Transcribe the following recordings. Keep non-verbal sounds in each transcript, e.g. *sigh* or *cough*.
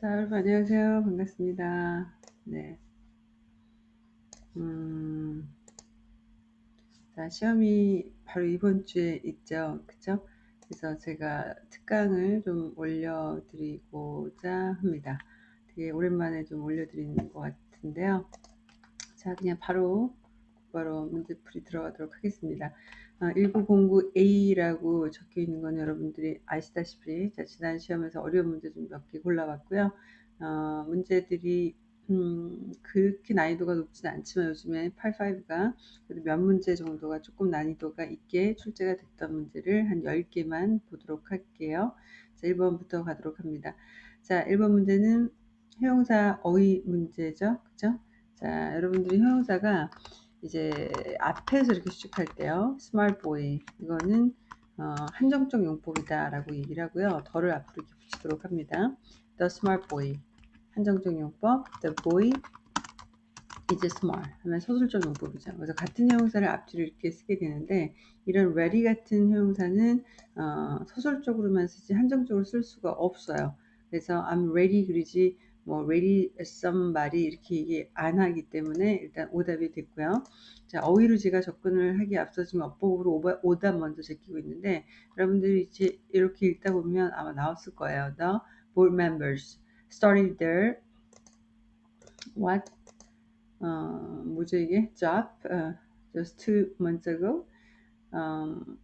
자, 여러분 안녕하세요. 반갑습니다. 네. 음, 자, 시험이 바로 이번 주에 있죠. 그쵸? 그래서 제가 특강을 좀 올려드리고자 합니다. 되게 오랜만에 좀 올려드리는 것 같은데요. 자, 그냥 바로, 바로 문제풀이 들어가도록 하겠습니다. 1909A라고 어, 적혀 있는 건 여러분들이 아시다시피 자, 지난 시험에서 어려운 문제 좀 몇 개 골라봤고요. 어, 문제들이 음, 그렇게 난이도가 높지는 않지만 요즘에 85가 몇 문제 정도가 조금 난이도가 있게 출제가 됐던 문제를 한 10개만 보도록 할게요. 자, 1번부터 가도록 합니다. 자, 1번 문제는 형용사 어휘 문제죠. 그죠? 자, 여러분들이 형용사가 이제 앞에서 이렇게 수식할 때요. smart boy 이거는 어, 한정적 용법이다 라고 얘기를 하고요. 덜을 앞으로 이렇게 붙이도록 합니다. the smart boy 한정적 용법 the boy is smart 하면 서술적 용법이죠. 그래서 같은 형용사를 앞뒤로 이렇게 쓰게 되는데 이런 ready 같은 형용사는 어, 서술적으로만 쓰지 한정적으로 쓸 수가 없어요. 그래서 I'm ready 그러지 뭐 ready somebody 이렇게 얘기 안 하기 때문에 일단 오답이 됐고요. 자, 어휘로 제가 접근을 하기 앞서 지금 어법으로 오답 먼저 제끼고 있는데 여러분들이 이제 이렇게 읽다 보면 아마 나왔을 거예요. The board members started their what 어, 뭐죠 이게 job uh, just two months ago. Um,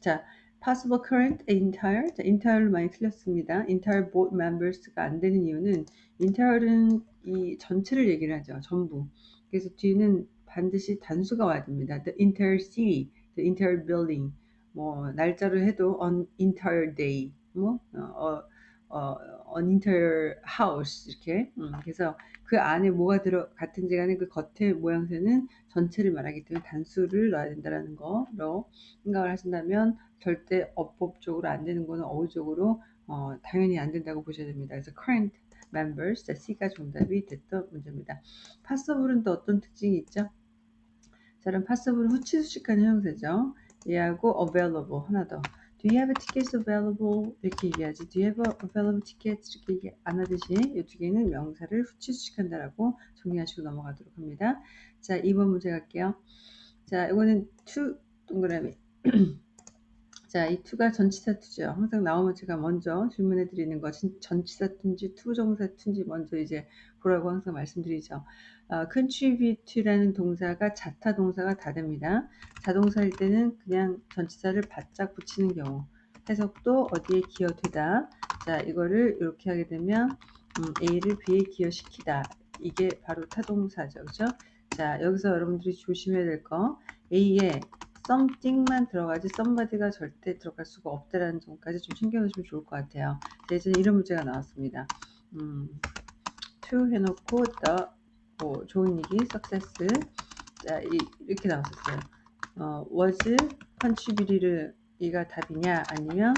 자, possible current entire 자, entire로 많이 틀렸습니다. entire board members가 안 되는 이유는 entire는 이 전체를 얘기를 하죠. 전부. 그래서 뒤는 반드시 단수가 와야 됩니다. the entire city, the entire building. 뭐 날짜로 해도 on entire day. 뭐 어, 어, on entire house 이렇게. 음, 그래서 그 안에 뭐가 들어 같은지 간에 그 겉의 모양새는 전체를 말하기 때문에 단수를 넣어야 된다는 거로 생각을 하신다면 절대 어법적으로 안 되는 거는 어휘적으로 어, 당연히 안 된다고 보셔야 됩니다. 그래서 current members, 자, C가 정답이 됐던 문제입니다. possible은 또 어떤 특징이 있죠? 자, 그럼 possible은 후치수식하는 형태죠. 얘하고 available 하나 더. Do you have tickets available? 이렇게 얘기하지. Do you have available tickets? 이렇게 얘기 안 하듯이 이 두 개는 명사를 후치수식한다라고 정리하시고 넘어가도록 합니다. 자, 2번 문제 갈게요. 자, 이거는 to 동그라미. *clears throat* 자, 이 to가 전치사 to죠. 항상 나오면 제가 먼저 질문해 드리는 거 전치사 to인지 to정사 to인지 먼저 이제 보라고 항상 말씀드리죠. 어, contribute라는 동사가 자타 동사가 다 됩니다. 자동사일 때는 그냥 전치사를 바짝 붙이는 경우. 해석도 어디에 기여되다. 자, 이거를 이렇게 하게 되면 음, A를 B에 기여시키다. 이게 바로 타동사죠. 그죠? 자, 여기서 여러분들이 조심해야 될 거. A에 something만 들어가지 somebody가 절대 들어갈 수가 없다라는 점까지 좀 신경 쓰시면 좋을 것 같아요. 예전에 이런 문제가 나왔습니다. 음, to 해놓고 the 뭐 얘기 success 자 이, 렇게 나왔었어요. 어, was contributed 이가 답이냐 아니면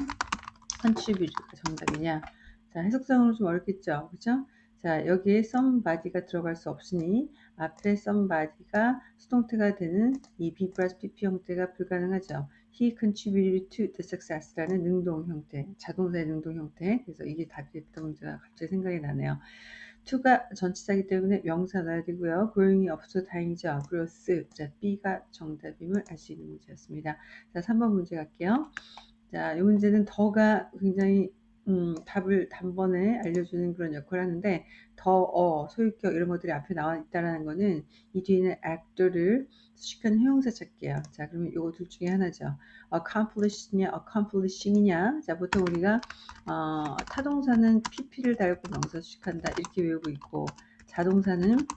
contributed가 정답이냐 자 해석상으로 좀 어렵겠죠 그죠 자 여기에 somebody가 들어갈 수 없으니 앞에 somebody가 수동태가 되는 이 B 플러스 PP 형태가 불가능하죠. He contributed to the success라는 능동 형태, 자동사의 능동 형태. 그래서 이게 답이 됐던 문제가 갑자기 생각이 나네요. To가 전치사이기 때문에 명사 넣어야 되고요. 고용이 없어 다행이죠. growth. 자, B가 정답임을 알 수 있는 문제였습니다. 자, 3번 문제 갈게요. 자, 이 문제는 더가 굉장히 음, 답을 단번에 알려주는 그런 역할을 하는데 더, 어, 소유격 이런 것들이 앞에 나와 있다는 거는 이 뒤에는 actor를 수식하는 형용사 찾기예요. 자, 그러면 이거 둘 중에 하나죠. accomplish냐, accomplishing이냐. 자, 보통 우리가 어, 타동사는 pp를 달고 명사 수식한다 이렇게 외우고 있고 자동사는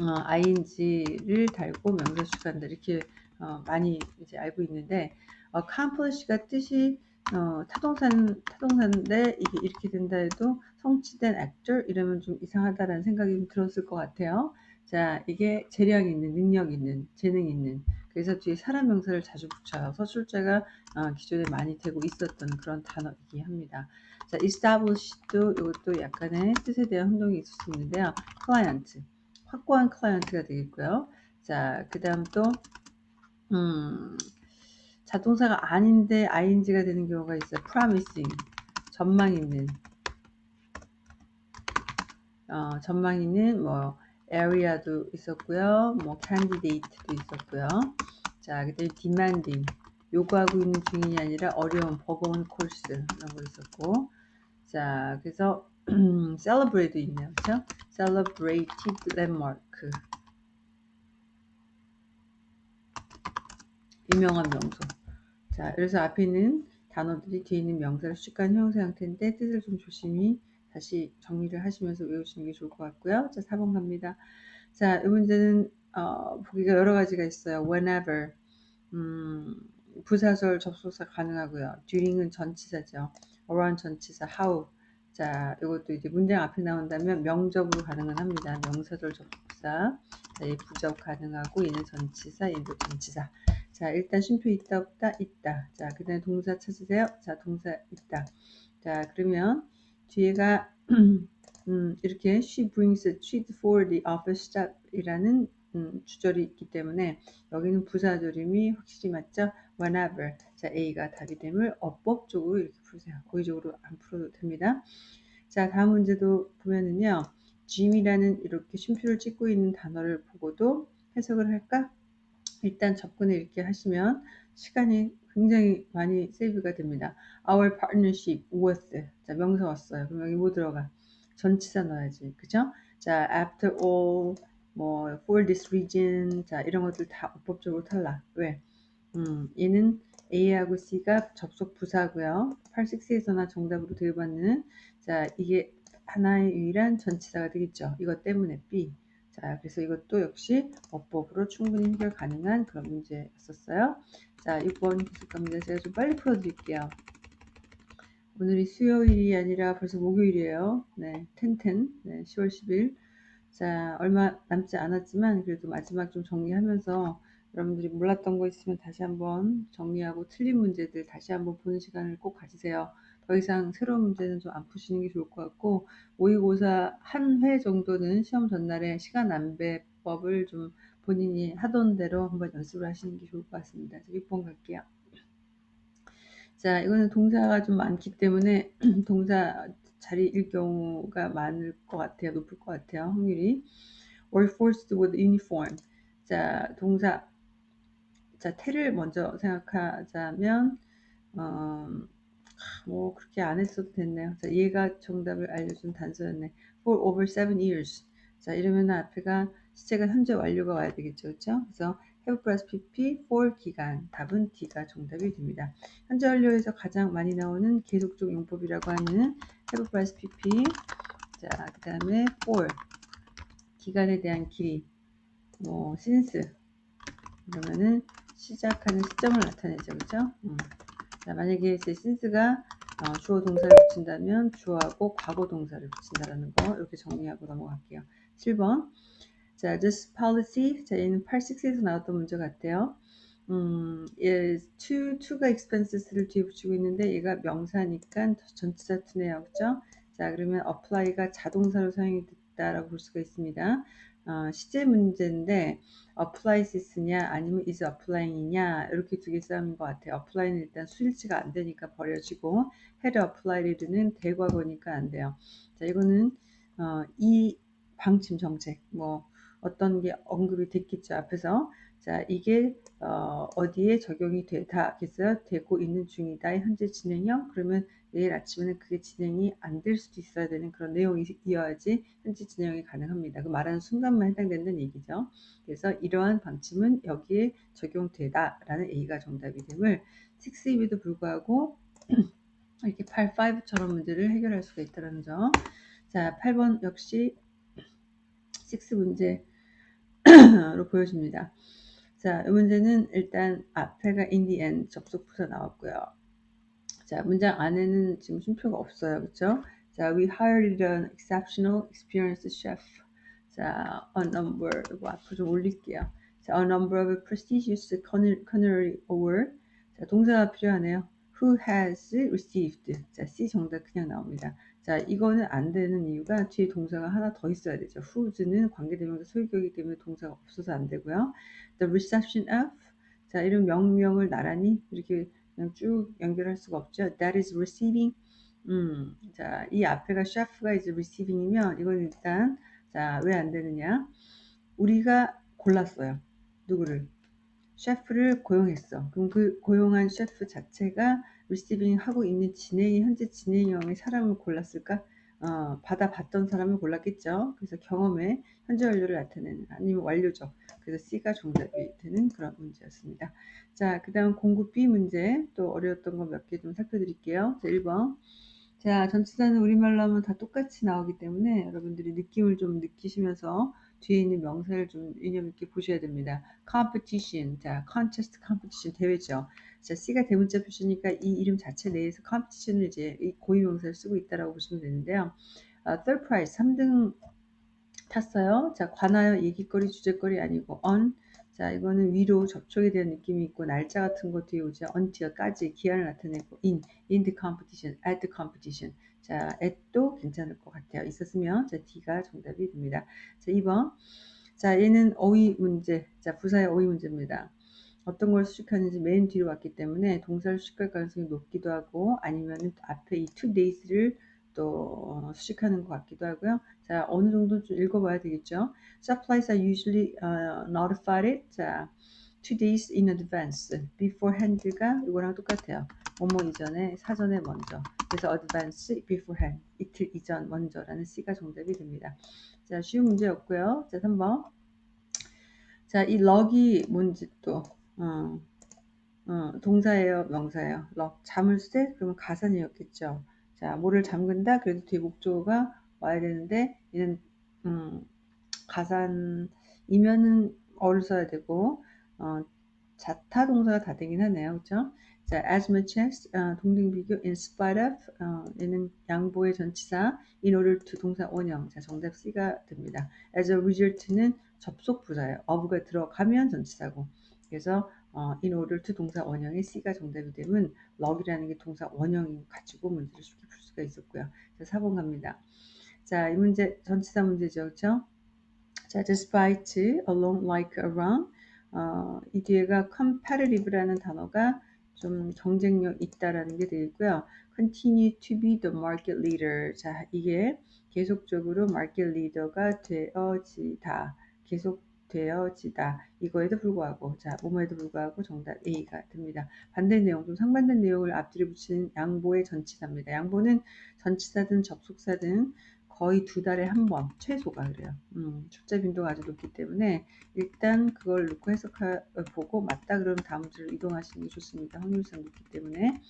어, ing를 달고 명사 수식한다 이렇게 어, 많이 이제 알고 있는데 accomplish가 뜻이 어, 타동산, 타동사인데 이게 이렇게 된다 해도 성취된 actor 이러면 좀 이상하다라는 생각이 들었을 것 같아요. 자, 이게 재량 있는, 능력 있는, 재능 있는. 그래서 뒤에 사람 명사를 자주 붙여요. 서술자가 어, 기존에 많이 되고 있었던 그런 단어이기 합니다. 자, establish도 이것도 약간의 뜻에 대한 혼동이 있을 수 있는데요. client, 확고한 클라이언트가 되겠고요. 자, 그 다음 또, 음, 자동사가 아닌데 ing가 되는 경우가 있어요. promising 전망 있는 어, 전망이는 뭐 area도 있었고요. 뭐 candidate도 있었고요. 자, 그다음에 demanding 요구하고 있는 중인이 아니라 어려운 버거운 코र्스 이런 거 있었고 자, 그래서 *clears throat* celebrate도 있네요. 그렇죠? celebrated landmark 유명한 명소. 자, 그래서 앞에 있는 단어들이 뒤에 있는 명사를 수직한 형용사 형태인데 뜻을 좀 조심히 다시 정리를 하시면서 외우시는 게 좋을 것 같고요. 자, 4번 갑니다. 자, 이 문제는 어, 보기가 여러 가지가 있어요. whenever 음, 부사절 접속사 가능하고요. during은 전치사죠. around 전치사 how 자, 이것도 이제 문장 앞에 나온다면 명접으로 가능은 합니다. 명사절 접속사 자, 얘 부접 가능하고 얘는 전치사, 얘도 전치사. 자, 일단 쉼표 있다 없다 있다. 자, 그다음에 동사 찾으세요. 자, 동사 있다. 자, 그러면 뒤에가 *clears throat* 음, 이렇게 she brings a treat for the office staff이라는 음, 주절이 있기 때문에 여기는 부사절임이 확실히 맞죠? whenever 자 A가 답이 됨을 어법적으로 이렇게 푸세요. 고의적으로 안 풀어도 됩니다. 자 다음 문제도 보면은요. Jim이라는 이렇게 쉼표를 찍고 있는 단어를 보고도 해석을 할까? 일단 접근을 이렇게 하시면 시간이 굉장히 많이 세이브가 됩니다. Our partnership with 자 명사 왔어요. 그럼 여기 뭐 들어가? 전치사 넣어야지. 그죠? 자 after all 뭐 for this reason 자 이런 것들 다 어법적으로 탈락. 왜? 음, 얘는 A하고 C가 접속 부사고요. 86에서나 정답으로 대입받는 자 이게 하나의 유일한 전치사가 되겠죠. 이것 때문에 B. 자 그래서 이것도 역시 어법으로 충분히 해결 가능한 그런 문제였었어요. 자 6번 기술 갑니다. 제가 좀 빨리 풀어드릴게요. 오늘이 수요일이 아니라 벌써 목요일이에요. 네, 텐텐. 네, 10월 10일. 자, 얼마 남지 않았지만 그래도 마지막 좀 정리하면서 여러분들이 몰랐던 거 있으면 다시 한번 정리하고 틀린 문제들 다시 한번 보는 시간을 꼭 가지세요. 더 이상 새로운 문제는 좀 안 푸시는 게 좋을 것 같고 모의고사 한 회 정도는 시험 전날에 시간 안배법을 좀 본인이 하던 대로 한번 연습을 하시는 게 좋을 것 같습니다. 6번 갈게요. 자, 이거는 동사가 좀 많기 때문에 *clears throat* 동사 자리일 경우가 많을 것 같아요. 높을 것 같아요. 확률이. or forced with uniform. 자, 동사. 자, 태를 먼저 생각하자면, 어, 뭐, 그렇게 안 했어도 됐네요. 자, 얘가 정답을 알려준 단서였네. for over seven years. 자, 이러면 앞에가 시제가 현재 완료가 와야 되겠죠. 그렇죠? 그래서 have plus pp for 기간. 답은 D가 정답이 됩니다. 현재 완료에서 가장 많이 나오는 계속적 용법이라고 하는 have plus pp. 자, 그 다음에 for 기간에 대한 길이. 뭐 since 그러면은 시작하는 시점을 나타내죠. 그죠? 음. 자, 만약에 제 since가 어, 주어 동사를 붙인다면 주어하고 과거 동사를 붙인다라는 거 이렇게 정리하고 넘어갈게요. 7번. 자, this policy. 자, 얘는 86에서 나왔던 문제 같아요. 음, 예, to, to가 expenses를 뒤에 붙이고 있는데 얘가 명사니까 전치사 투네요. 그죠? 자, 그러면 apply가 자동사로 사용이 됐다라고 볼 수가 있습니다. 어, 시제 문제인데 applyes냐 아니면 is applying이냐 이렇게 두 개 싸움인 것 같아요. apply는 일단 수일치가 안 되니까 버려지고 had applied는 대과거니까 안 돼요. 자, 이거는 어, 이 방침 정책 뭐 어떤 게 언급이 됐겠죠 앞에서 자 이게 어, 어디에 적용이 되다겠어요 되고 있는 중이다 현재 진행형 그러면 내일 아침에는 그게 진행이 안 될 수도 있어야 되는 그런 내용이 이어야지 현재 진행이 가능합니다 그 말하는 순간만 해당된다는 얘기죠 그래서 이러한 방침은 여기에 적용되다라는 A가 정답이 됨을 6입에도 불구하고 *clears throat* 이렇게 8, 5처럼 문제를 해결할 수가 있다는 점. 자, 8번 역시 6 문제로 *clears throat* 보여집니다. 자, 이 문제는 일단 앞에가 in the end 접속 부사 나왔고요. 자, 문장 안에는 지금 쉼표가 없어요. 그렇죠? 자, we hired an exceptional experienced chef. 자, a number 이거 앞으로 좀 올릴게요. 자, a number of prestigious culinary award. 자, 동사가 필요하네요. who has received. 자, C 정답 그냥 나옵니다. 자, 이거는 안 되는 이유가 뒤에 동사가 하나 더 있어야 되죠. who's는 관계대명사 소유격이기 때문에 동사가 없어서 안 되고요. the reception of. 자, 이런 명명을 나란히 이렇게 그냥 쭉 연결할 수가 없죠. that is receiving 음, 자, 이 앞에가 셰프가 이제 receiving이면 이건 일단 자, 왜 안 되느냐? 우리가 골랐어요. 누구를? 셰프를 고용했어. 그럼 그 고용한 셰프 자체가 리시빙 하고 있는 진행이 현재 진행형의 사람을 골랐을까? 어, 받아봤던 사람을 골랐겠죠. 그래서 경험에 현재 완료를 나타내는 아니면 완료죠. 그래서 C가 정답이 되는 그런 문제였습니다. 자, 그 다음 공급 B 문제 또 어려웠던 거 몇 개 좀 살펴드릴게요. 자, 1번. 자, 전치사는 우리말로 하면 다 똑같이 나오기 때문에 여러분들이 느낌을 좀 느끼시면서 뒤에 있는 명사를 좀 유념 있게 보셔야 됩니다. competition, 자, contest competition 대회죠. 자, C가 대문자 표시니까 이 이름 자체 내에서 competition을 이제 이 고유 명사를 쓰고 있다라고 보시면 되는데요. 어, third prize, 3등 탔어요. 자, 관하여 얘기거리, 주제거리 아니고 on. 자, 이거는 위로 접촉에 대한 느낌이 있고 날짜 같은 것 뒤에 오죠. until까지 기한을 나타내고 in, in the competition, at the competition. 자, at도 괜찮을 것 같아요. 있었으면 자, D가 정답이 됩니다. 자, 2번. 자, 얘는 어휘 문제. 자, 부사의 어휘 문제입니다. 어떤 걸 수식하는지 맨 뒤로 왔기 때문에 동사를 수식할 가능성이 높기도 하고 아니면 앞에 이 two days를 또 수식하는 것 같기도 하고요. 자, 어느 정도 좀 읽어봐야 되겠죠. Supplies are usually uh, notified. 자, two days in advance. beforehand가 이거랑 똑같아요. 뭐뭐 이전에 사전에 먼저. 그래서 advance, beforehand. 이틀 이전 먼저라는 C가 정답이 됩니다. 자, 쉬운 문제였고요. 자, 3번. 자, 이 럭이 뭔지 또 어, 어, 동사예요, 명사예요. 럭 잠을 쇠 그러면 가산이었겠죠. 자, 뭐를 잠근다 그래도 뒤에 목조가 와야 되는데 얘는 음, 가산이면은 어를 써야 되고 어, 자타 동사가 다 되긴 하네요, 그렇죠? 자, as much as 어, 동등 비교 in spite of 어, 얘는 양보의 전치사 in order to 동사 원형 자 정답 C가 됩니다. as a result는 접속 부사예요. of가 들어가면 전치사고 그래서 어, in order to 동사 원형의 C가 정답이 되면 럭이라는 게 동사 원형이 가지고 문제를 쉽게 풀 수가 있었고요. 자, 4번 갑니다. 자, 이 문제 전치사 문제죠. 그렇죠? 자, despite, along, like, around 어, 이 뒤에가 competitive라는 단어가 좀 경쟁력 있다라는 게 되겠고요. continue to be the market leader. 자, 이게 계속적으로 market leader가 되어지다. 계속 되어지다. 이거에도 불구하고, 자, 뭐뭐에도 불구하고 정답 A가 됩니다. 반대 내용, 좀 상반된 내용을 앞뒤로 붙이는 양보의 전치사입니다. 양보는 전치사든 접속사든 거의 두 달에 한 번, 최소가 그래요. 음, 출제 빈도가 아주 높기 때문에 일단 그걸 놓고 해석하, 보고 맞다 그러면 다음 주로 이동하시는 게 좋습니다. 확률상 높기 때문에.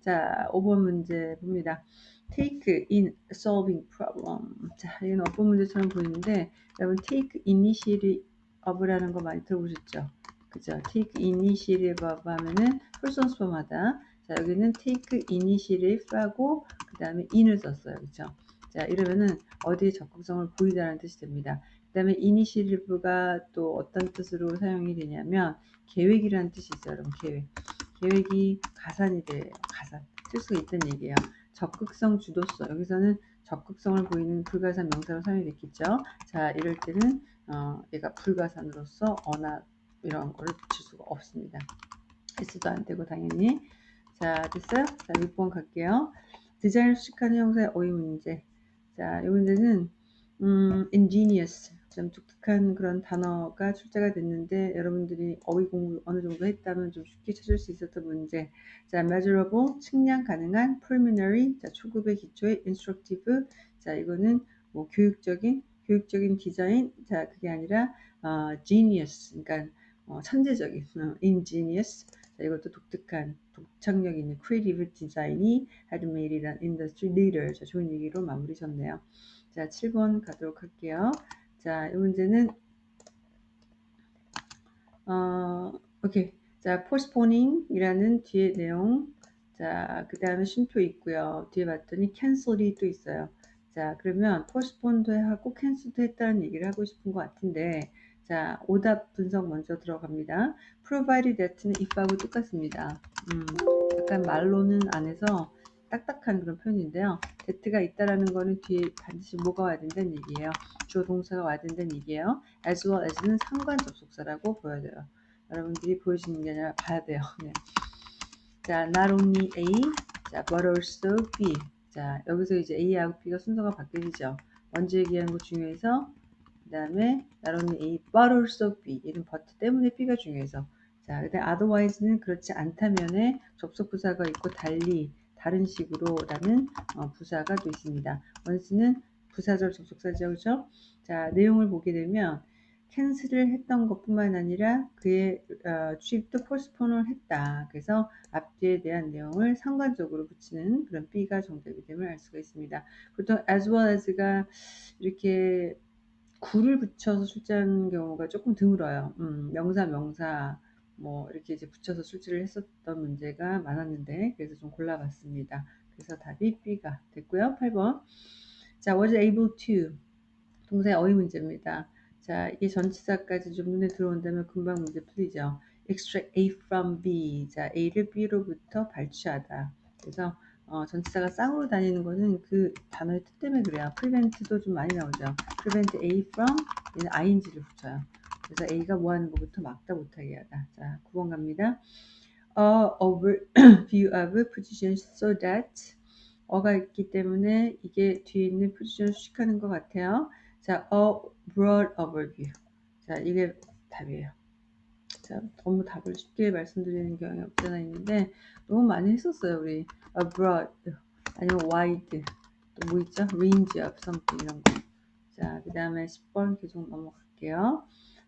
자, 5번 문제 봅니다. take in solving problem. 자, 이건 어떤 문제처럼 보이는데, 여러분 take initiative of라는 거 많이 들어보셨죠? 그죠? take initiative of 하면은 홀선수범하다. 자, 여기는 take initiative하고 그 다음에 in을 썼어요. 그죠? 자, 이러면은 어디에 적극성을 보이다는 뜻이 됩니다. 그 다음에 initiative가 또 어떤 뜻으로 사용이 되냐면 계획이라는 뜻이 있어요. 여러분, 계획. 계획이 가산이 돼요. 가산. 쓸 수가 있다는 얘기예요. 적극성 주도성. 여기서는 적극성을 보이는 불가산 명사로 사용이 됐겠죠. 자, 이럴 때는 어, 얘가 불가산으로서 어나 이런 거를 붙일 수가 없습니다. S도 안 되고 당연히. 자, 됐어요? 자, 6번 갈게요. 디자인을 수식하는 형사의 어휘 문제. 자, 이 문제는 음, ingenious, 좀 독특한 그런 단어가 출제가 됐는데 여러분들이 어휘 공부 어느 정도 했다면 좀 쉽게 찾을 수 있었던 문제. 자, measurable, 측량 가능한, preliminary, 자, 초급의 기초의 instructive, 자, 이거는 뭐 교육적인, 교육적인 디자인, 자, 그게 아니라 어, genius, 그러니까 어, 천재적인, 어, ingenious, 자, 이것도 독특한, 독창력 있는 creative 디자인이 an industry leader. 자, 좋은 얘기로 마무리 졌네요. 자, 7번 가도록 할게요. 자, 이 문제는 어, 오케이. 자, postponing 이라는 뒤에 내용. 자, 그 다음에 쉼표 있고요. 뒤에 봤더니 cancel이 또 있어요. 자, 그러면 postpone도 하고 cancel도 했다는 얘기를 하고 싶은 것 같은데, 자, 오답 분석 먼저 들어갑니다. provided that는 if하고 똑같습니다. 음, 약간 말로는 안 해서 딱딱한 그런 표현인데요. that가 있다라는 거는 뒤에 반드시 뭐가 와야 된다는 얘기예요. 주어 동사가 와야 된다는 얘기예요. as well as는 상관 접속사라고 보여져요. 여러분들이 보여주는 게 아니라 봐야 돼요. *laughs* 네. 자, not only A, 자, but also B. 자, 여기서 이제 A하고 B가 순서가 바뀌죠. 먼저 얘기하는 거 중요해서 그 다음에 not only A, but also B. 얘는 but 때문에 B가 중요해서 자, 근데 otherwise는 그렇지 않다면에 접속 부사가 있고 달리 다른 식으로 라는 어, 부사가 또 있습니다. once는 부사절 접속사죠, 그죠? 자, 내용을 보게 되면 cancel을 했던 것뿐만 아니라 그의 어, trip도 postpone을 했다. 그래서 앞뒤에 대한 내용을 상관적으로 붙이는 그런 B가 정답이 됨을 알 수가 있습니다. 보통 as well as가 이렇게 구를 붙여서 출제하는 경우가 조금 드물어요. 음, 명사 명사 뭐 이렇게 이제 붙여서 출제를 했었던 문제가 많았는데 그래서 좀 골라봤습니다. 그래서 답이 B가 됐고요. 8번 자 was able to 동사의 어휘 문제입니다. 자, 이게 전치사까지 좀 눈에 들어온다면 금방 문제 풀리죠. extract A from B. 자, A를 B로부터 발취하다. 그래서 어, 전치사가 쌍으로 다니는 거는 그 단어의 뜻 때문에 그래요. prevent도 좀 많이 나오죠. prevent A from 얘는 ing를 붙여요. 그래서 A가 뭐 하는 것부터 막다 못하게 하다. 자, 9번 갑니다. A overview *clears throat* of positions so that 어가 있기 때문에 이게 뒤에 있는 포지션을 수식하는 것 같아요. 자, a broad overview. 자, 이게 답이에요. 자, 너무 답을 쉽게 말씀드리는 경향이 없잖아 있는데 너무 많이 했었어요, 우리. a broad 아니면 wide 또 뭐 있죠? range of something 이런 거. 자, 그 다음에 10번 계속 넘어갈게요.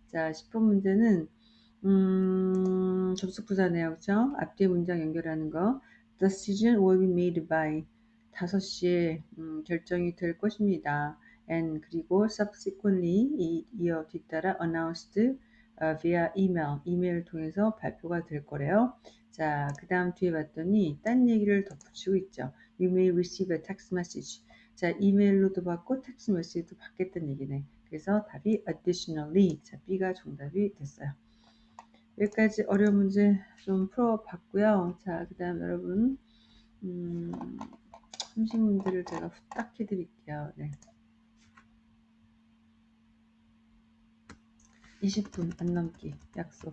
자, 10번 문제는 음, 접속부사네요. 그죠? 앞뒤 문장 연결하는 거. The decision will be made by 5시에 음, 결정이 될 것입니다. and 그리고 subsequently 이, 이어 뒤따라 announced uh, via email 이메일 통해서 발표가 될 거래요. 자, 그 다음 뒤에 봤더니 딴 얘기를 덧붙이고 있죠. You may receive a text message. 자, 이메일로도 받고 텍스트 메시지도 받겠다는 얘기네. 그래서 답이 additionally. 자, B가 정답이 됐어요. 여기까지 어려운 문제 좀 풀어봤고요. 자, 그 다음 여러분 음, 30문제를 제가 후딱 해드릴게요. 네. 20분 안 넘기 약속.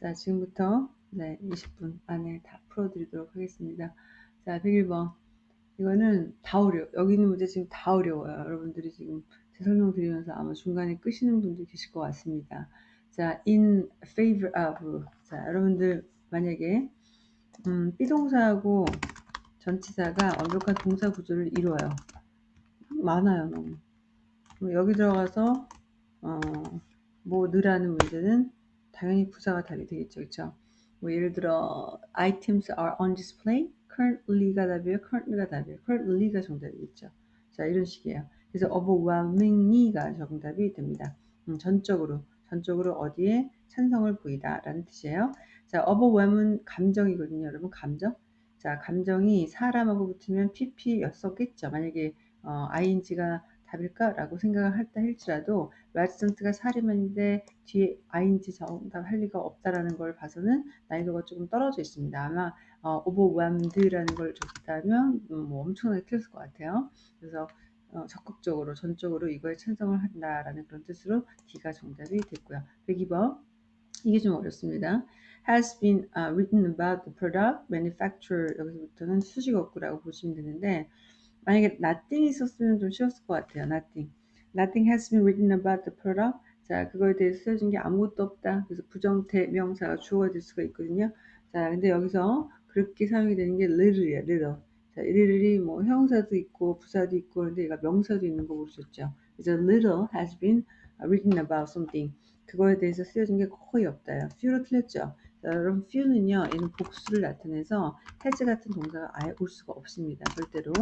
자, 지금부터 네, 20분 안에 다 풀어드리도록 하겠습니다. 자, 101번. 이거는 다 어려워. 여기 있는 문제 지금 다 어려워요. 여러분들이 지금 제 설명 드리면서 아마 중간에 끄시는 분들 계실 것 같습니다. 자, in favor of. 자, 여러분들 만약에 음, 비동사하고 전치사가 완벽한 동사 구조를 이루어요. 많아요, 너무. 여기 들어가서 어, 뭐 느라는 문제는 당연히 부사가 답이 되겠죠, 그렇죠? 뭐 예를 들어 items are on display, currently가 답이에요, currently가 답이에요, currently가 정답이겠죠. 자, 이런 식이에요. 그래서 overwhelmingly가 정답이 됩니다. 음, 전적으로, 전적으로 어디에 찬성을 보이다라는 뜻이에요. 자, overwhelm은 감정이거든요, 여러분, 감정. 자, 감정이 사람하고 붙으면 pp였었겠죠. 만약에 어, ing가 답일까라고 생각을 했다 할지라도 라지센트가 사리만인데 뒤에 ing 정답 할 리가 없다라는 걸 봐서는 난이도가 조금 떨어져 있습니다. 아마 어, overwhelmed라는 걸 줬다면 음, 뭐 엄청나게 틀렸을 것 같아요. 그래서 어, 적극적으로 전적으로 이거에 찬성을 한다라는 그런 뜻으로 D가 정답이 됐고요. 102번 이게 좀 어렵습니다. has been uh, written about the product manufacturer 여기서부터는 수식 어구라고 보시면 되는데 만약에 nothing 있었으면 좀 쉬웠을 것 같아요. nothing. nothing has been written about the product. 자, 그거에 대해서 써진 게 아무것도 없다. 그래서 부정태 명사가 주어가 될 수가 있거든요. 자, 근데 여기서 그렇게 사용이 되는 게 little이에요. little. 자, little이 뭐 형사도 있고 부사도 있고 그런데 얘가 명사도 있는 거 보셨죠? 그래서 little has been written about something. 그거에 대해서 쓰여진 게 거의 없다요. few로 틀렸죠? 자, 여러분 few는요, 얘는 복수를 나타내서 has 같은 동사가 아예 올 수가 없습니다. 절대로.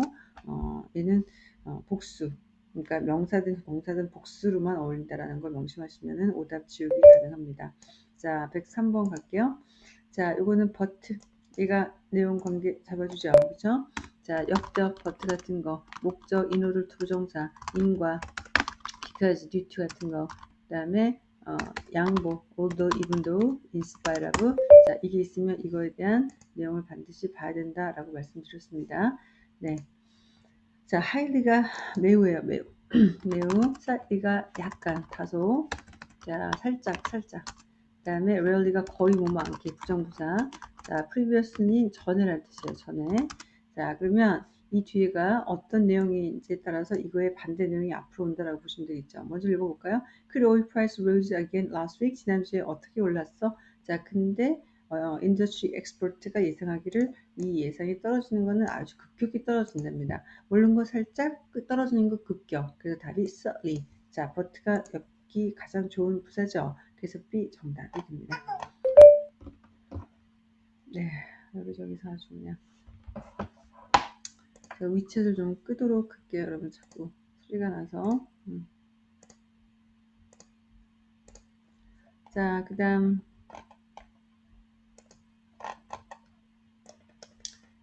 어, 얘는 어, 복수. 그러니까 명사든 동사든 복수로만 어울린다라는 걸 명심하시면은 오답 지우기 가능합니다. 자, 103번 갈게요. 자, 요거는 but. 얘가 내용 관계 잡아주죠. 그죠? 자, 역접, but 같은 거, 목적, in order to정사, 인과, because, to 같은 거, 그 다음에 어, 양보, although, though, in spite. 자, 이게 있으면 이거에 대한 내용을 반드시 봐야 된다 라고 말씀드렸습니다. 네. 자, highly가 매우예요, 매우. *clears throat* 매우. slightly가 약간, 다소. 자, 살짝, 살짝. 그 다음에 rarely가 거의 뭐많게 부정부사. 자, previously 전에라는 뜻이에요, 전에. 자, 그러면 이 뒤에가 어떤 내용인지에 따라서 이거의 반대 내용이 앞으로 온다라고 보시면 되겠죠. 먼저 읽어볼까요? Crude oil price rose again last week. 지난주에 어떻게 올랐어? 자, 근데 어, industry expert가 예상하기를 이 예상이 떨어지는 것은 아주 급격히 떨어진답니다. 오른 거 살짝 떨어지는 거 급격. 그래서 답이 slightly. 자, but가 엮기 가장 좋은 부사죠. 그래서 B 정답이 됩니다. 네, 여기저기서 아주 그냥 위챗을 좀 끄도록 할게요. 여러분 자꾸 소리가 나서. 음. 자, 그 다음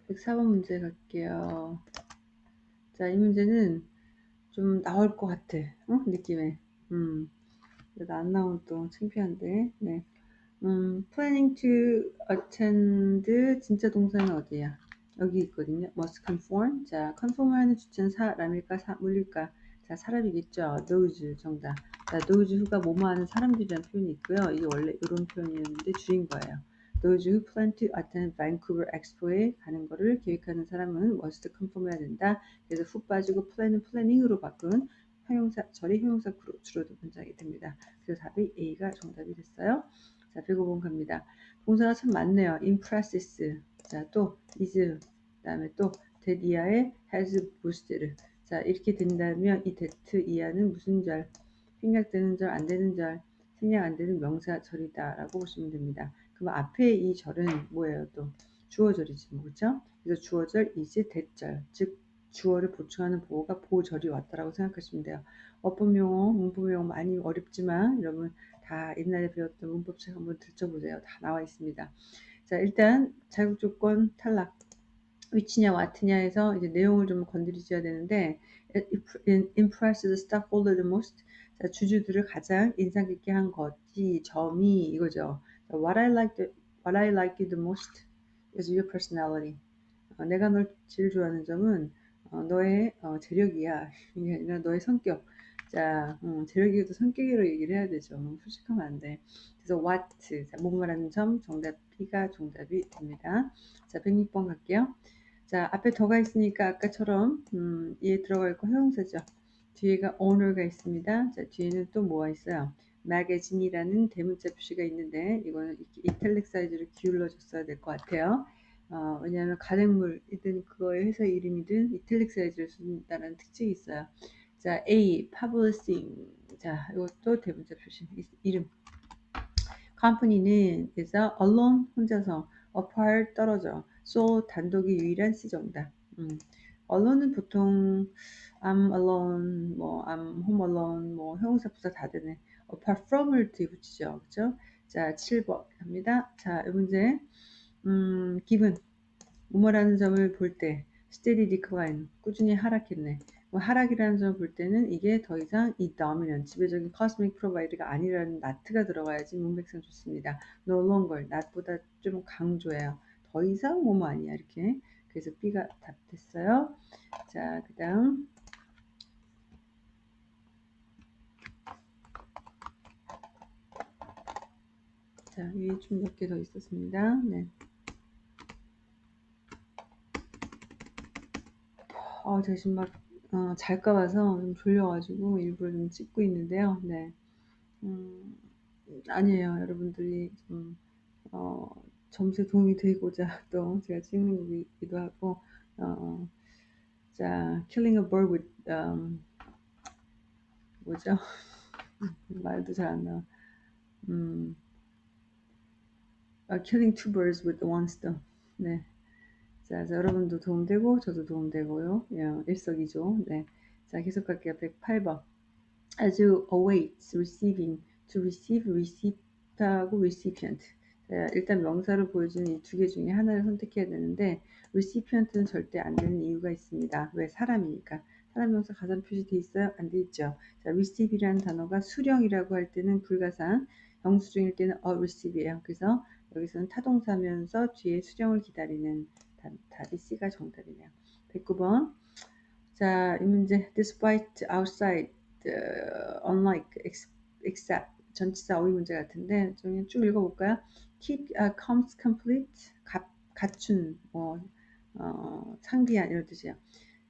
104번 문제 갈게요. 자, 이 문제는 좀 나올 것 같아. 어? 느낌에. 음. 안 나오면 또 창피한데. 네. 음, planning to attend 진짜 동사는 어디야? 여기 있거든요. must conform. 자, conform하는 주체는 사람일까, 사, 물일까? 자, 사람이겠죠. those 정답. 자, those who가 뭐뭐 하는 사람들이라는 표현이 있고요. 이게 원래 이런 표현이었는데 주인 거예요. those who plan to attend Vancouver Expo에 가는 거를 계획하는 사람은 must conform 해야 된다. 그래서 후 빠지고 plan은 planning으로 바꾼 형용사, 절이 형용사 주로도 문장이 됩니다. 그래서 답이 A가 정답이 됐어요. 자, 105번 갑니다. 동사가 참 많네요. impresses. 자, 또 is. 그 다음에 또 that 이하의 has boosted. 자, 이렇게 된다면 이 that 이하는 무슨 절? 생략되는 절, 안 되는 절, 생략 안 되는 명사절이다 라고 보시면 됩니다. 그럼 앞에 이 절은 뭐예요? 또 주어절이지 뭐 그렇죠? 그래서 주어절 is that절 즉 주어를 보충하는 보호가 보절이 왔다라고 생각하시면 돼요. 어법 용어, 문법 용어 많이 어렵지만 여러분 다 옛날에 배웠던 문법책 한번 들춰보세요. 다 나와 있습니다. 자, 일단 자격 조건 탈락. 위치냐 와트냐에서 이제 내용을 좀 건드리셔야 되는데 impress the stockholder the most 자, 주주들을 가장 인상 깊게 한 것이 점이 이거죠. What I like the, what I like the most is your personality. 어, 내가 널 제일 좋아하는 점은 어, 너의 어, 재력이야. *laughs* 이게 아니라 너의 성격. 자, 음, 재력이도 성격으로 얘기를 해야 되죠. 솔직하면 안 돼. 그래서 what, 자, 뭐뭐라는 점, 정답 B가 정답이 됩니다. 자, 106번 갈게요. 자, 앞에 더가 있으니까 아까처럼 음, 얘 들어가 있고 형용사죠. 뒤에가 owner가 있습니다. 자, 뒤에는 또 뭐가 있어요? magazine이라는 대문자 표시가 있는데 이거는 이탈릭 사이즈로 기울여 줬어야 될 것 같아요. 어, 왜냐하면 가맹물이든 그거의 회사 이름이든 이탈릭 사이즈를 쓴다는 특징이 있어요. 자, A, publishing. 자, 이것도 대문자 표시, 이름. Company는 그래서 alone, 혼자서, apart, 떨어져, so, 단독이 유일한 C 정답. 음. alone은 보통 I'm alone, 뭐 I'm home alone, 뭐 형용사 부사 다 되네. apart from을 뒤에 붙이죠. 그죠? 자, 7번 갑니다. 자, 이 문제. 음, given. 뭐뭐라는 점을 볼 때, steady decline. 꾸준히 하락했네. 뭐 하락이라는 점을 볼 때는 이게 더 이상 이 dominant, 지배적인 cosmic provider가 아니라는 not가 들어가야지 문맥상 좋습니다. no longer, not보다 좀 강조해요. 더 이상 뭐뭐 아니야 이렇게. 그래서 B가 답 됐어요. 자, 그 다음 자, 위에 좀 몇 개 더 있었습니다. 네. 어, 지금 막 어, 잘까 봐서 좀 졸려가지고 일부러 좀 찍고 있는데요. 네. 음, 아니에요. 여러분들이 좀, 어, 점수에 도움이 되고자 *laughs* 또 제가 찍는 거기도 하고, 어, 자, killing a bird with, um, 뭐죠? *laughs* 말도 잘 안 나와. 음, uh, killing two birds with one stone. 네. 자, 자, 여러분도 도움되고 저도 도움되고요. 예, 일석이조. 네. 자, 계속 갈게요. 108번. As you await receiving, to receive, receive하고 recipient. 자, 일단 명사로 보여주는 이 두 개 중에 하나를 선택해야 되는데 recipient는 절대 안 되는 이유가 있습니다. 왜? 사람이니까. 사람 명사 가산 표시돼 있어요? 안 돼 있죠. 자, receive이라는 단어가 수령이라고 할 때는 불가산, 영수증일 때는 a receive예요. 그래서 여기서는 타동사면서 뒤에 수령을 기다리는 답이 C가 정답이네요. 109번. 자, 이 문제. Despite, outside, uh, unlike, except. 전치사 어휘 문제 같은데 좀 쭉 읽어 볼까요? Keep uh, comes complete. 가, 갖춘, 뭐, 어, 창비한 이런 뜻이에요.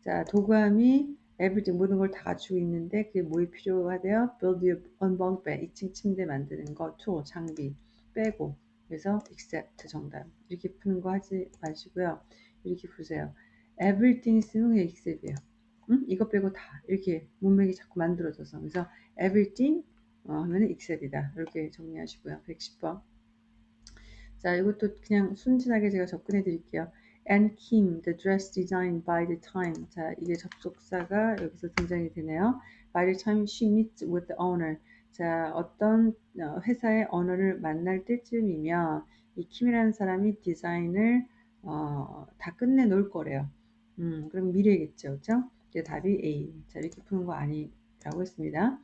자, 도감이 everything 모든 걸 다 갖추고 있는데 그게 뭐에 필요하대요? build your own bunk bed 2층 침대 만드는 거, tool, 장비 빼고 그래서 except 정답 이렇게 푸는 거 하지 마시고요. 이렇게 보세요. everything 쓰면 그냥 except이에요. 응? 이거 빼고 다 이렇게 문맥이 자꾸 만들어져서 그래서 everything 어, 하면 except이다. 이렇게 정리하시고요. 110번 자 이것도 그냥 순진하게 제가 접근해 드릴게요. and Kim, the dress designed by the time. 자, 이게 접속사가 여기서 등장이 되네요. By the time she meets with the owner. 자, 어떤 회사의 언어를 만날 때쯤이면 이 킴이라는 사람이 디자인을 어, 다 끝내 놓을 거래요. 음, 그럼 미래겠죠. 그죠? 이게 답이 A. 자, 이렇게 푸는 거 아니라고 했습니다.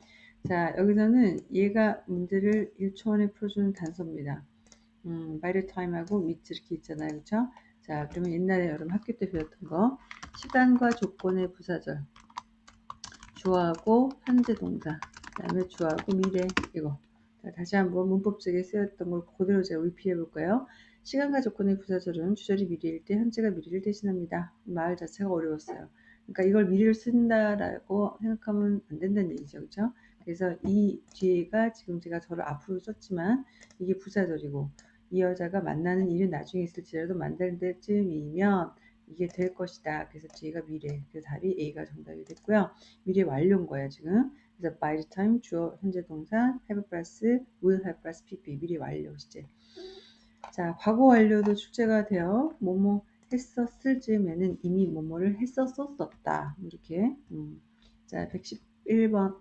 자, 여기서는 얘가 문제를 1초 안에 풀어주는 단서입니다. 음, by the time하고 meet 이렇게 있잖아요. 그쵸? 자, 그러면 옛날에 여러분 학교 때 배웠던 거 시간과 조건의 부사절 주어하고 현재 동사 그 다음에 주어하고 미래 이거 자, 다시 한번 문법적에 쓰였던 걸 그대로 제가 리피해 볼까요? 시간과 조건의 부사절은 주절이 미래일 때 현재가 미래를 대신합니다. 말 자체가 어려웠어요. 그러니까 이걸 미래를 쓴다라고 생각하면 안 된다는 얘기죠. 그렇죠? 그래서 이 뒤에가 지금 제가 저를 앞으로 썼지만 이게 부사절이고 이 여자가 만나는 일은 나중에 있을지라도 만날 때쯤이면 이게 될 것이다. 그래서 뒤가 미래. 그래서 답이 A가 정답이 됐고요. 미래 완료인 거예요, 지금. 그래서 by the time 주어 현재 동사 have 플러스 will have 플러스 pp 미래 완료 시제. 자, 과거 완료도 출제가 되어 뭐뭐 했었을 즈음에는 이미 뭐뭐를 했었었다. 이렇게. 음. 자, 111번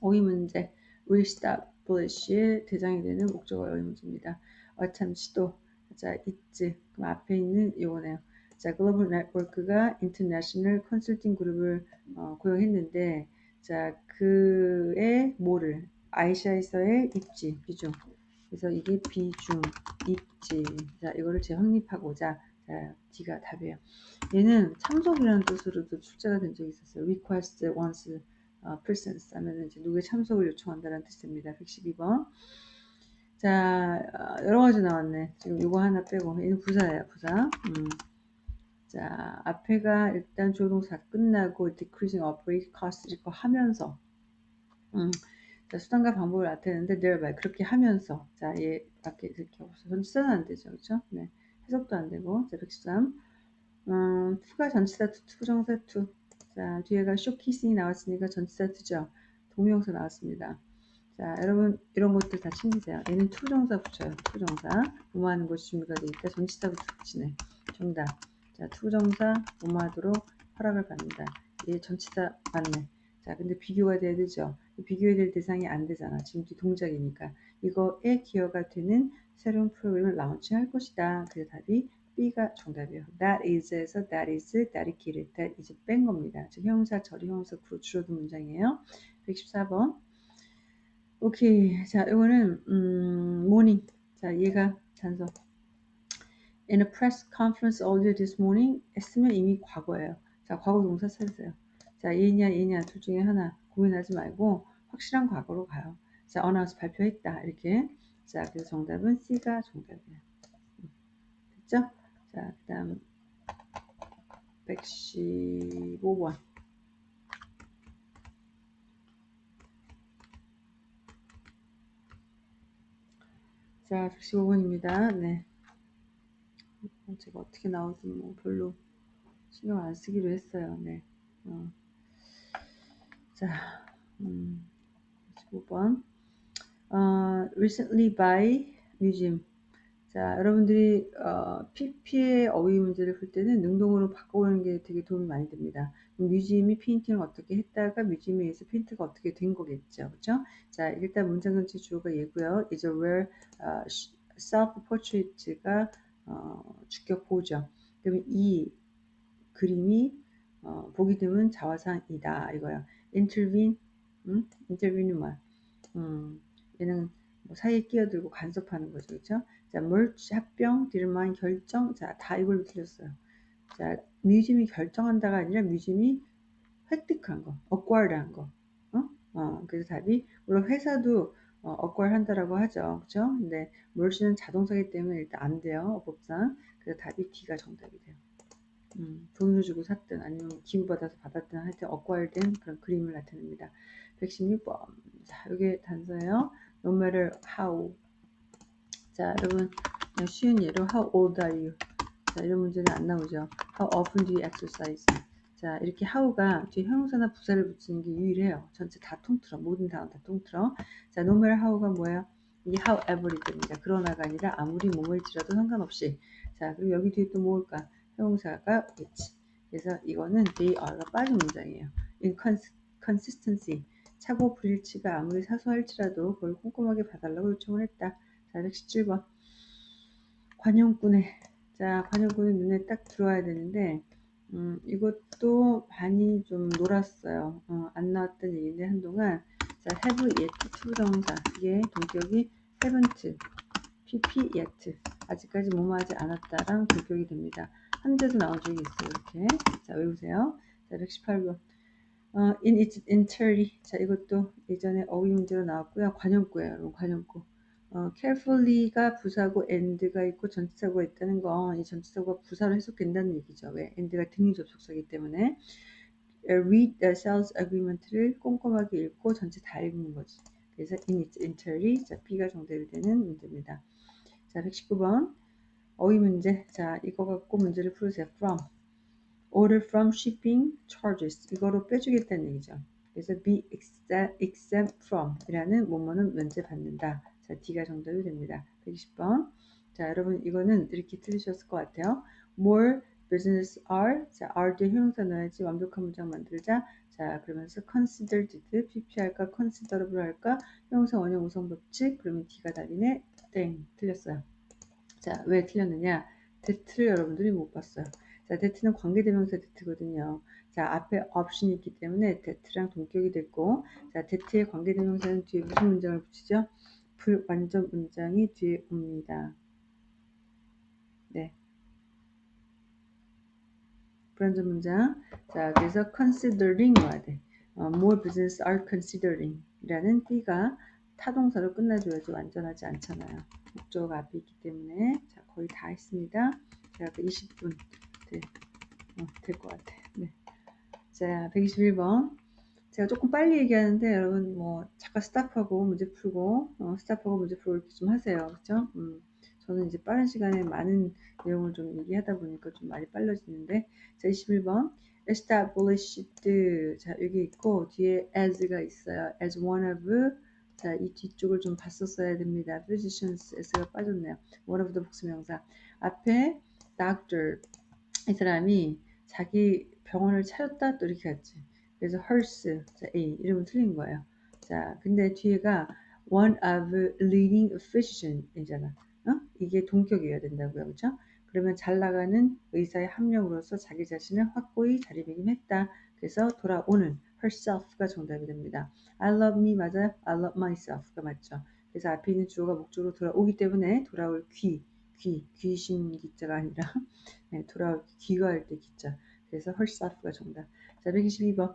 어휘 문제. reestablish의 대상이 되는 목적어 어휘 문제입니다. 어참 시도 자 있지 그럼 앞에 있는 요거네요. 자 글로벌 네트워크가 international 컨설팅 그룹을 어, 고용했는데 자 그의 뭐를 아시아에서의 입지 비중 그래서 이게 비중 입지 자 이거를 재확립하고자 자 D가 답이에요. 얘는 참석이라는 뜻으로도 출제가 된 적이 있었어요. request once 어, presence 하면 이제 누구의 참석을 요청한다는 뜻입니다. 112번 자, 어, 여러 가지 나왔네. 지금 이거 하나 빼고. 얘는 부사예요, 부사. 음. 자, 앞에가 일단 조동사 끝나고 decreasing operating cost 이거 하면서. 음. 자, 수단과 방법을 나타내는데 thereby 그렇게 하면서. 자, 얘 밖에 이렇게 없어. 전치사는 안 되죠. 그렇죠? 네. 해석도 안 되고. 자, 113. 음, to가 전치사 to, to부정사 to. 자, 뒤에가 showcasing이 나왔으니까 전치사 to죠. 동명사 나왔습니다. 자, 여러분 이런 것들 다 챙기세요. 얘는 to부정사 붙여요. to부정사. 뭐하는 것이 준비가 돼 있다. 전치사부터 붙이네. 정답. 자, to부정사 뭐하도록 허락을 받는다. 얘 전치사 맞네. 자, 근데 비교가 돼야 되죠. 비교해야 될 대상이 안 되잖아. 지금 동작이니까. 이거에 기여가 되는 새로운 프로그램을 라운칭할 것이다. 그래서 답이 B가 정답이에요. That is에서 that is, that이 길을, that is 뺀 겁니다. 즉 형사, 절이 형사, 구로 줄어든 문장이에요. 114번. 오케이. 자, 이거는 음, morning. 자, 얘가 단서. In a press conference earlier this morning 했으면 이미 과거예요. 자, 과거 동사 찾으세요. 자, 얘냐 얘냐 둘 중에 하나 고민하지 말고 확실한 과거로 가요. 자, 어나운스 발표했다. 이렇게. 자, 그래서 정답은 C가 정답이에요. 됐죠? 자, 그 다음 115번. 자, 115번입니다. 네. 어, 제가 어떻게 나오든 뭐 별로 신경 안 쓰기로 했어요. 네. 어. 자, 음, 15번. 어, recently by museum. 자, 여러분들이 어, PP의 어휘 문제를 풀 때는 능동으로 바꿔보는 게 되게 도움이 많이 됩니다. museum이 painting을 어떻게 했다가 museum에 의해서 페인트가 어떻게 된 거겠죠. 그죠? 자, 일단 문장 전체 주어가 얘고요. is a rare uh, self-portrait가 어, 주격 보어죠. 그러면 이 그림이 어, 보기 드문 자화상이다 이거야. intervene, 음? intervene는 뭐야? 음, 얘는 뭐 사이에 끼어들고 간섭하는 거죠, 그렇죠? 자, merge 합병, determine 결정, 자, 다 이걸로 틀렸어요. 자, 뮤지엄이 결정한다가 아니라 뮤지엄이 획득한 거, acquire한 거. 어? 어, 그래서 답이 물론 회사도 어, acquire 한다라고 하죠, 그렇죠? 근데 merge는 자동사기 때문에 일단 안 돼요, 법상. 그래서 답이 D가 정답이 돼요. 음, 돈을 주고 샀든 아니면 기부받아서 받았든 하여튼 acquire된 그런 그림을 나타냅니다. 116번. 자, 이게 단서예요. No matter how. 자, 여러분 쉬운 예로 how old are you? 자, 이런 문제는 안 나오죠. How often do you exercise? 자, 이렇게 how가 뒤에 형용사나 부사를 붙이는 게 유일해요. 전체 다 통틀어. 모든 단어 다 통틀어. 자, no matter how가 뭐예요? 이게 however이 됩니다. 그러나가 아니라 아무리 몸을지라도 상관없이. 자, 그리고 여기 뒤에 또 뭘까? 형용사가 which. 그래서 이거는 they are가 빠진 문장이에요. inconsistency. 차고 불일치가 아무리 사소할지라도 그걸 꼼꼼하게 봐달라고 요청을 했다. 자, 117번. 관용꾼의 자, 관용꾼의 눈에 딱 들어와야 되는데 음, 이것도 반이 좀 놀았어요. 어, 안 나왔던 얘기인데 한동안 자, have yet to부정사 이게 동격이 haven't, pp yet 아직까지 뭐뭐하지 않았다랑 동격이 됩니다. 현재도 나온 적이 있어요. 이렇게 자 외우세요. 자 118번 어, in its entirety 자 이것도 예전에 어휘 문제로 나왔고요. 관용구예요. 관용구 어, carefully가 부사고 and가 있고 전치사고가 있다는 건 이 전치사고가 부사로 해석된다는 얘기죠. 왜? and가 등위 접속사이기 때문에 read the sales agreement를 꼼꼼하게 읽고 전체 다 읽는 거지. 그래서 in its entirety 자 B가 정답이 되는 문제입니다. 자 119번 어휘 문제 자 이거 갖고 문제를 풀으세요. from order from shipping charges 이거로 빼주겠다는 얘기죠. 그래서 be exempt from 이라는 뭐뭐는 면제 받는다. 자, D가 정답이 됩니다. 120번. 자, 여러분 이거는 이렇게 틀리셨을 것 같아요. More business are. 자, are 뒤에 형용사 넣어야지 완벽한 문장 만들자. 자, 그러면서 considered, pp 할까, considerable 할까, 형용사 원형 우선 법칙. 그러면 D가 답이네. 땡, 틀렸어요. 자, 왜 틀렸느냐? 대트를 여러분들이 못 봤어요. 자, 대트는 관계대명사 대트거든요. 자, 앞에 option이 있기 때문에 대트랑 동격이 됐고, 자, 대트의 관계대명사는 뒤에 무슨 문장을 붙이죠? 불완전 문장이 뒤에 옵니다. 네. 불완전 문장. 자, 그래서 considering 와야 돼. 어, more business are considering 이라는 B가 타동사로 끝나줘야지 완전하지 않잖아요. 목적어가 앞에 있기 때문에 자, 거의 다 했습니다. 제가 그 20분 네. 어, 될것 같아. 네. 자, 121번. 제가 조금 빨리 얘기하는데 여러분 뭐 잠깐 스탑하고 문제 풀고 어, 스탑하고 문제 풀고 이렇게 좀 하세요. 그렇죠? 음, 저는 이제 빠른 시간에 많은 내용을 좀 얘기하다 보니까 좀 많이 빨라지는데 자 21번 established 자 여기 있고 뒤에 as가 있어요. as one of 자 이 뒤쪽을 좀 봤었어야 됩니다. physicians s가 빠졌네요. one of the 복수명사 앞에 doctor 이 사람이 자기 병원을 차렸다 또 이렇게 갔지. 그래서 헐스 자, A 이름은 틀린 거예요. 자, 근데 뒤에가 one of leading physician이잖아. 어? 이게 동격이어야 된다고요. 그렇죠? 그러면 잘 나가는 의사의 합력으로서 자기 자신을 확고히 자리매김했다. 그래서 돌아오는 herself가 정답이 됩니다. I love me 맞아요? I love myself가 맞죠. 그래서 앞에 있는 주어가 목적으로 돌아오기 때문에 돌아올 귀, 귀, 귀신 기자가 아니라 *laughs* 네, 돌아올 귀가 할 때 기자. 그래서 herself가 정답. 자, 122번.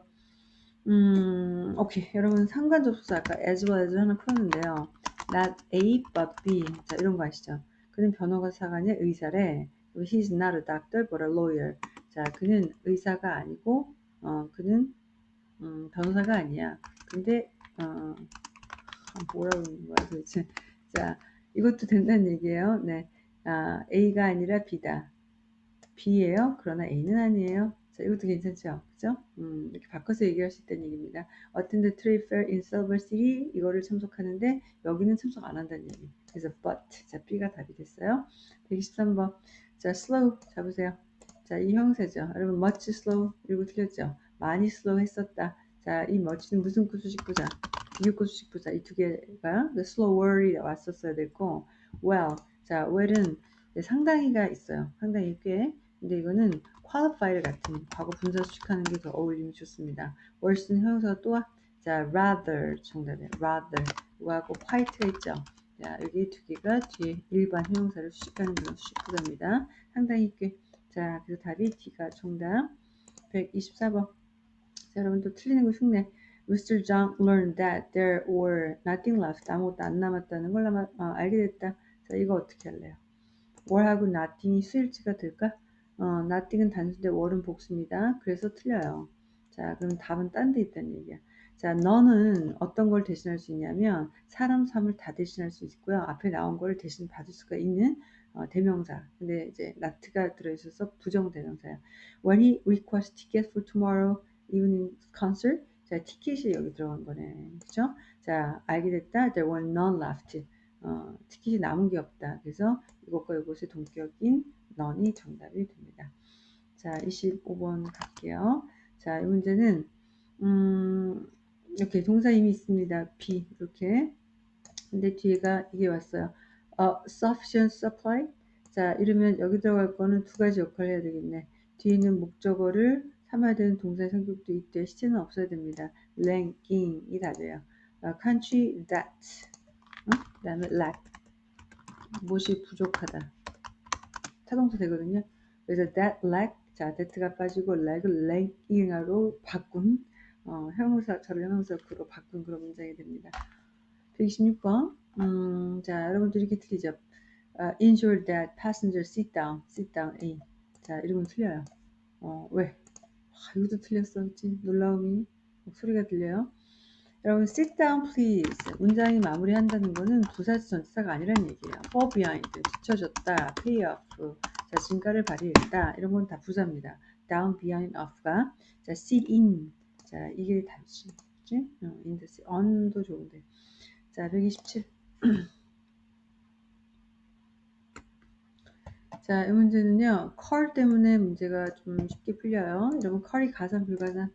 음, 오케이. 여러분, 상관접수사 아까 as well as 하나 풀었는데요. not A but B. 자, 이런 거 아시죠? 그는 변호사가 아니라 의사래. He's not a doctor but a lawyer. 자, 그는 의사가 아니고, 어, 그는 음, 변호사가 아니야. 근데, 어, 뭐라고 있는 거야 도대체. 자, 이것도 된다는 얘기예요. 네. 아, A가 아니라 B다. B예요. 그러나 A는 아니에요. 자, 이것도 괜찮죠? 그죠? 음, 이렇게 바꿔서 얘기할 수 있다는 얘기입니다. attend trade fair in Silver City 이거를 참석하는데 여기는 참석 안 한다는 얘기. 그래서 but 자 B가 답이 됐어요. 123번 자 slow 잡으세요. 자 이 형세죠. 여러분 much slow 이거 틀렸죠? 많이 slow 했었다. 자 이 much는 무슨 구수식 부자 비교구수식 부자 이 두 개가 slower이 왔었어야 됐고 well 자 well은 상당히가 있어요. 상당히 꽤 근데 이거는 qualify 같은 과거 분사 수식하는 게 더 어울림이 좋습니다. worse는 형용사가 또 와. 자, rather 정답이에요. rather. 이거하고 quite가 있죠. 자, 여기 두 개가 뒤에 일반 형용사를 수식하는 그런 수식부사입니다. 상당히 꽤. 자, 그래서 답이 D가 정답. 124번. 자, 여러분 또 틀리는 거 흉내. Mr. John learned that there were nothing left. 아무것도 안 남았다는 걸 아마, 어, 알게 됐다. 자, 이거 어떻게 할래요? where하고 nothing이 수일치가 될까? 어, nothing은 단수인데 월은 복수입니다. 그래서 틀려요. 자, 그럼 답은 딴 데 있다는 얘기야. 자, 너는 어떤 걸 대신할 수 있냐면 사람 삶을 다 대신할 수 있고요. 앞에 나온 걸 대신 받을 수가 있는 어, 대명사. 근데 이제 not가 들어있어서 부정 대명사야. When he requests ticket for tomorrow evening concert. 자, 티켓이 여기 들어간 거네. 그죠? 자, 알게 됐다. There were none left. 어, 티켓이 남은 게 없다. 그래서 이것과 이것의 동격인 none이 정답이 됩니다. 자, 25번 갈게요. 자, 이 문제는 음, 이렇게 동사 이미 있습니다. be 이렇게. 근데 뒤에가 이게 왔어요. A sufficient supply. 자, 이러면 여기 들어갈 거는 두 가지 역할을 해야 되겠네. 뒤에 있는 목적어를 삼아야 되는 동사의 성격도 있대. 시제는 없어야 됩니다. lacking이 답이에요. 어, country that. 어? 그 다음에 lack. 무엇이 부족하다. 타동사 되거든요. 그래서 that lack. 자, that가 빠지고 lack을 lacking으로 바꾼 어, 형용사처럼 형용사로 바꾼 그런 문장이 됩니다. 126번. 음, 자, 여러분들 이렇게 틀리죠. Uh, ensure that passenger sit down, sit down A. 자, 이러면 틀려요. 어, 왜? 아, 이것도 틀렸어. 그치? 놀라움이 목소리가 들려요. 여러분, sit down please. 문장이 마무리한다는 거는 부사지 전치사가 아니라는 얘기예요. fall behind, 뒤쳐졌다, pay off, 자, 진가를 발휘했다. 이런 건 다 부사입니다. down, behind, off가. 자, sit in. 자, 이게 답이지. 그치? 어, in the sit. on도 좋은데. 자, 127. *clears throat* 자, 이 문제는요, 컬 때문에 문제가 좀 쉽게 풀려요. 여러분, 컬이 가산, 불가산?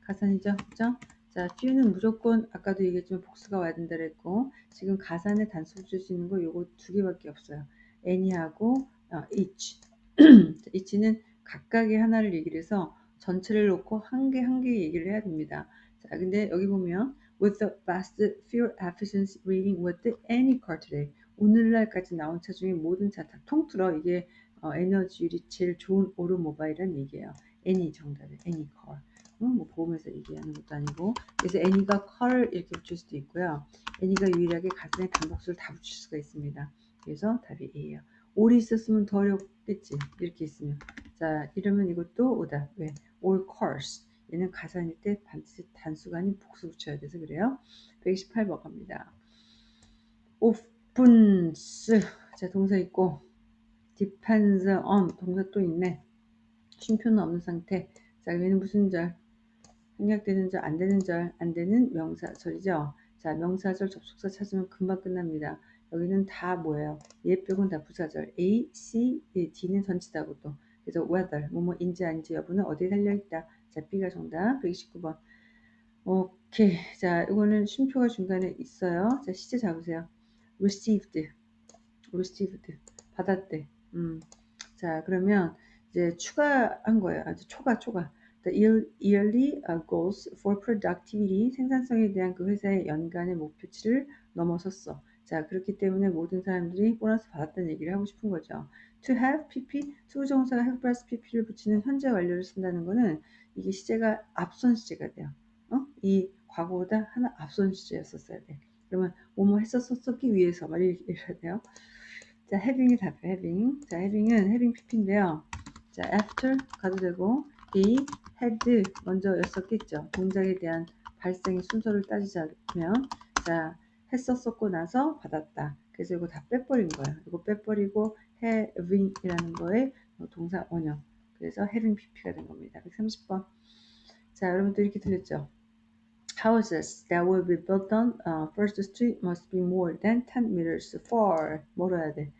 가산이죠? 그죠? 자, few는 무조건, 아까도 얘기했지만 복수가 와야 된다 그랬고, 지금 가산에 단수를 줄 수 있는 거 요거 두 개밖에 없어요. any하고 어, each. *clears throat* each는 각각의 하나를 얘기를 해서 전체를 놓고 한 개 한 개 얘기를 해야 됩니다. 자, 근데 여기 보면 with the best fuel efficiency rating with any car today. 오늘날까지 나온 차 중에 모든 차 다 통틀어 이게 어, 에너지율이 제일 좋은 오토모바일이라는 얘기예요. any 정답이에요. any car. 음, 뭐 보험에서 얘기하는 것도 아니고 그래서 any가 car을 이렇게 붙일 수도 있고요. any가 유일하게 가슴에 단복수를 다 붙일 수가 있습니다. 그래서 답이 A예요. 올이 있었으면 더 어렵겠지. 이렇게 있으면. 자, 이러면 이것도 오다. 왜? all cars. 얘는 가산일 때 반드시 단수가 아닌 복수 붙여야 돼서 그래요. 128번 갑니다. 오픈스. 자, 동사 있고 depends on 동사 또 있네. 쉼표는 없는 상태. 자, 얘는 무슨 절? 생략되는 절, 안 되는 절, 안 되는 명사절이죠. 자, 명사절 접속사 찾으면 금방 끝납니다. 여기는 다 뭐예요? 얘 빼고는 다 부사절. A, C, D는 전치다고 또. 그래서 whether, 뭐뭐인지 아닌지 여부는 어디에 달려있다. 자, B가 정답. 129번. 오케이. 자, 이거는 쉼표가 중간에 있어요. 자, 시제 잡으세요. received. received. 받았대. 음. 자, 그러면 이제 추가한 거예요. 아주 초과, 초과. The yearly goals for productivity, 생산성에 대한 그 회사의 연간의 목표치를 넘어섰어. 자, 그렇기 때문에 모든 사람들이 보너스 받았다는 얘기를 하고 싶은 거죠. To have PP, 투부정사가 have plus PP를 붙이는 현재 완료를 쓴다는 거는 이게 시제가 앞선 시제가 돼요. 어? 이 과거보다 하나 앞선 시제였었어야 돼. 그러면 뭐뭐 했었었기 위해서 말 이래야 돼요. 자, having이 답이에요. having. 자, having은 having PP인데요. 자, after 가도 되고 이 had 먼저였었겠죠. 동작에 대한 발생의 순서를 따지자면 자 했었었고 나서 받았다. 그래서 이거 다 빼버린 거야. 이거 빼버리고 having이라는 거에 동사 원형. 그래서 having pp가 된 겁니다. 130번. 자 여러분들 이렇게 들렸죠? Houses that will be built on uh, first street must be more than 10 meters far. 뭐로 해야 돼?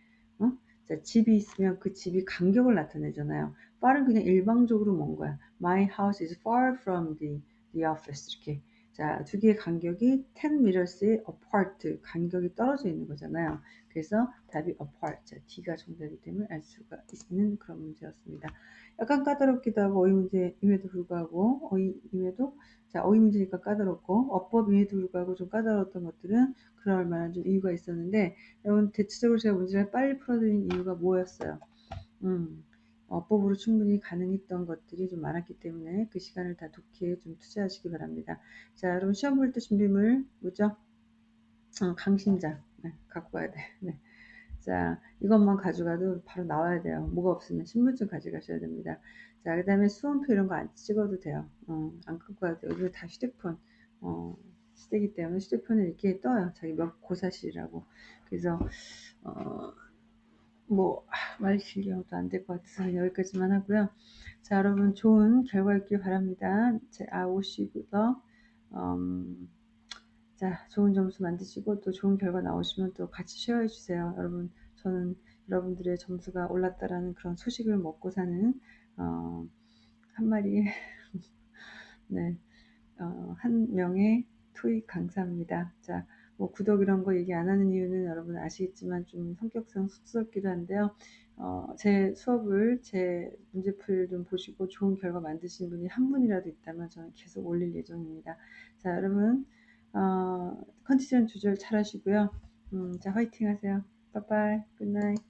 어? 자, 집이 있으면 그 집이 간격을 나타내잖아요. far은 그냥 일방적으로 먼 거야. My house is far from the, the office. 이렇게. 자, 두 개의 간격이 10 meters의 apart, 간격이 떨어져 있는 거잖아요. 그래서 답이 apart. 자, D가 정답이기 때문에 알 수가 있는 그런 문제였습니다. 약간 까다롭기도 하고 어휘 문제임에도 불구하고 어휘임에도 자 어휘 문제니까 까다롭고 어법임에도 불구하고 좀 까다로웠던 것들은 그럴 만한 좀 이유가 있었는데 여러분 대체적으로 제가 문제를 빨리 풀어드린 이유가 뭐였어요? 음, 어법으로 충분히 가능했던 것들이 좀 많았기 때문에 그 시간을 다 독해에 좀 투자하시기 바랍니다. 자, 여러분 시험 볼 때 준비물 뭐죠? 어, 강심장 네, 갖고 가야 돼. 네. 자, 이것만 가져가도 바로 나와야 돼요. 뭐가 없으면 신분증 가져가셔야 됩니다. 자, 그 다음에 수험표 이런 거 안 찍어도 돼요. 어, 안 갖고 가도 돼요. 요즘 다 휴대폰, 어, 시대기 때문에 휴대폰에 이렇게 떠요. 자기 몇 고사실이라고. 그래서, 어, 뭐, 아, 말 해도 안 될 것 같아서 여기까지만 하고요. 자, 여러분 좋은 결과 있길 바랍니다. 제, 아, 오시고요. 음, 자, 좋은 점수 만드시고 또 좋은 결과 나오시면 또 같이 쉐어해 주세요. 여러분, 저는 여러분들의 점수가 올랐다라는 그런 소식을 먹고 사는 어, 한 마리 *laughs* 네, 어, 한 명의 토익 강사입니다. 자, 뭐 구독 이런 거 얘기 안 하는 이유는 여러분 아시겠지만 좀 성격상 쑥스럽기도 한데요. 어, 제 수업을 제 문제풀 좀 보시고 좋은 결과 만드신 분이 한 분이라도 있다면 저는 계속 올릴 예정입니다. 자, 여러분 어, 컨디션 조절 잘 하시고요. 음, 자, 화이팅 하세요. 빠빠이. 굿나잇.